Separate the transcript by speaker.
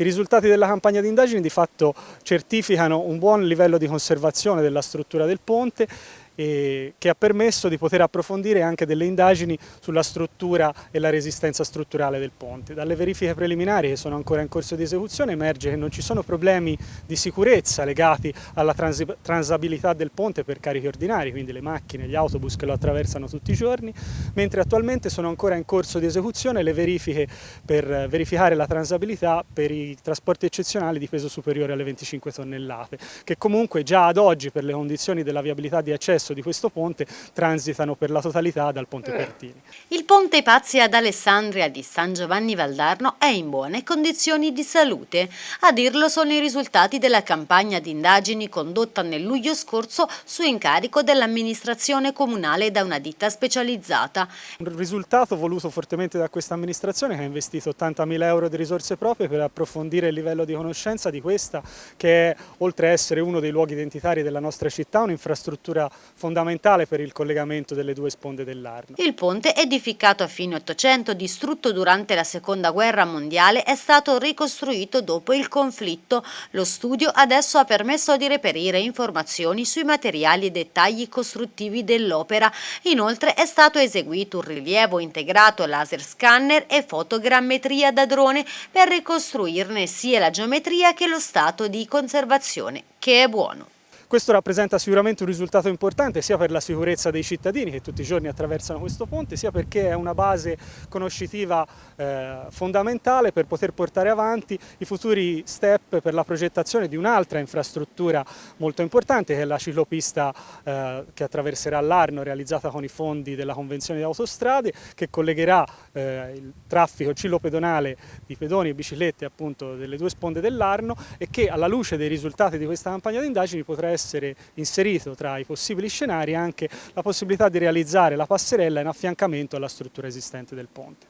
Speaker 1: I risultati della campagna di indagini di fatto certificano un buon livello di conservazione della struttura del ponte che ha permesso di poter approfondire anche delle indagini sulla struttura e la resistenza strutturale del ponte. Dalle verifiche preliminari che sono ancora in corso di esecuzione emerge che non ci sono problemi di sicurezza legati alla trans transabilità del ponte per carichi ordinari, quindi le macchine, gli autobus che lo attraversano tutti i giorni, mentre attualmente sono ancora in corso di esecuzione le verifiche per verificare la transabilità per i trasporti eccezionali di peso superiore alle 25 tonnellate, che comunque già ad oggi per le condizioni della viabilità di accesso di questo ponte transitano per la totalità dal ponte Pertini.
Speaker 2: Il ponte Pazzi ad Alessandria di San Giovanni Valdarno è in buone condizioni di salute. A dirlo sono i risultati della campagna di indagini condotta nel luglio scorso su incarico dell'amministrazione comunale da una ditta specializzata.
Speaker 1: Un risultato voluto fortemente da questa amministrazione che ha investito 80.000 euro di risorse proprie per approfondire il livello di conoscenza di questa che è, oltre a essere uno dei luoghi identitari della nostra città, un'infrastruttura fondamentale per il collegamento delle due sponde dell'Arno.
Speaker 2: Il ponte, edificato a fine Ottocento, distrutto durante la Seconda Guerra Mondiale, è stato ricostruito dopo il conflitto. Lo studio adesso ha permesso di reperire informazioni sui materiali e dettagli costruttivi dell'opera. Inoltre è stato eseguito un rilievo integrato laser scanner e fotogrammetria da drone per ricostruirne sia la geometria che lo stato di conservazione, che è buono.
Speaker 1: Questo rappresenta sicuramente un risultato importante sia per la sicurezza dei cittadini che tutti i giorni attraversano questo ponte, sia perché è una base conoscitiva eh, fondamentale per poter portare avanti i futuri step per la progettazione di un'altra infrastruttura molto importante che è la ciclopista eh, che attraverserà l'Arno realizzata con i fondi della Convenzione di Autostrade che collegherà eh, il traffico ciclopedonale di pedoni e biciclette appunto delle due sponde dell'Arno e che alla luce dei risultati di questa campagna di indagini potrà essere essere inserito tra i possibili scenari anche la possibilità di realizzare la passerella in affiancamento alla struttura esistente del ponte.